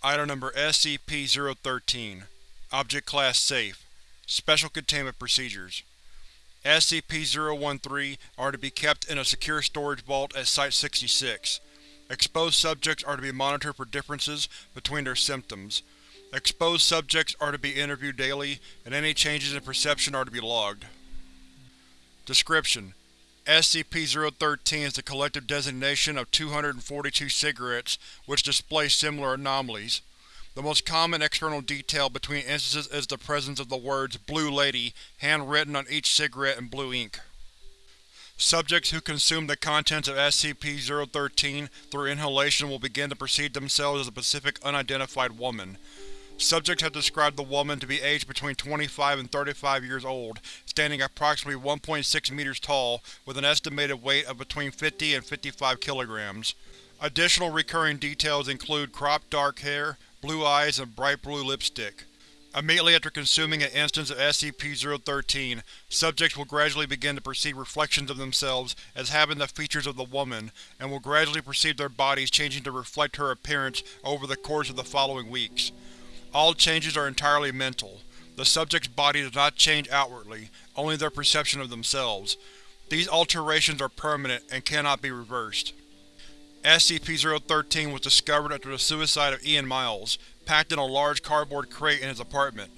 Item Number SCP-013 Object Class Safe Special Containment Procedures SCP-013 are to be kept in a secure storage vault at Site-66. Exposed subjects are to be monitored for differences between their symptoms. Exposed subjects are to be interviewed daily, and any changes in perception are to be logged. Description: SCP-013 is the collective designation of 242 cigarettes which display similar anomalies. The most common external detail between instances is the presence of the words Blue Lady handwritten on each cigarette in blue ink. Subjects who consume the contents of SCP-013 through inhalation will begin to perceive themselves as a specific Unidentified Woman. Subjects have described the woman to be aged between 25 and 35 years old, standing approximately 1.6 meters tall, with an estimated weight of between 50 and 55 kilograms. Additional recurring details include cropped dark hair, blue eyes, and bright blue lipstick. Immediately after consuming an instance of SCP-013, subjects will gradually begin to perceive reflections of themselves as having the features of the woman, and will gradually perceive their bodies changing to reflect her appearance over the course of the following weeks. All changes are entirely mental. The subject's body does not change outwardly, only their perception of themselves. These alterations are permanent and cannot be reversed. SCP-013 was discovered after the suicide of Ian Miles, packed in a large cardboard crate in his apartment.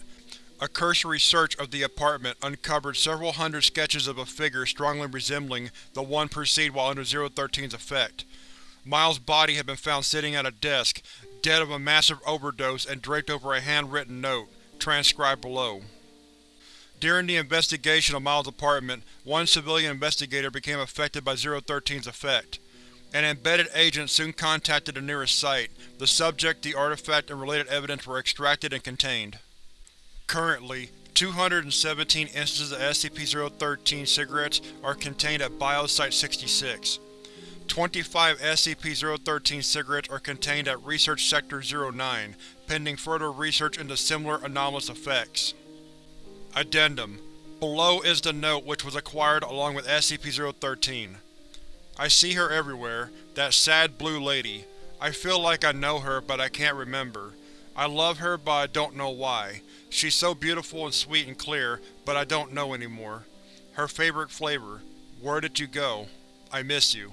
A cursory search of the apartment uncovered several hundred sketches of a figure strongly resembling the one perceived while under 013's effect. Miles' body had been found sitting at a desk, dead of a massive overdose and draped over a handwritten note, transcribed below. During the investigation of Miles' apartment, one civilian investigator became affected by 013's effect. An embedded agent soon contacted the nearest site. The subject, the artifact, and related evidence were extracted and contained. Currently, 217 instances of SCP-013 cigarettes are contained at Biosite-66. 25 SCP-013 cigarettes are contained at Research Sector 09, pending further research into similar anomalous effects. Addendum: Below is the note which was acquired along with SCP-013. I see her everywhere, that sad blue lady. I feel like I know her, but I can't remember. I love her, but I don't know why. She's so beautiful and sweet and clear, but I don't know anymore. Her favorite flavor. Where did you go? I miss you.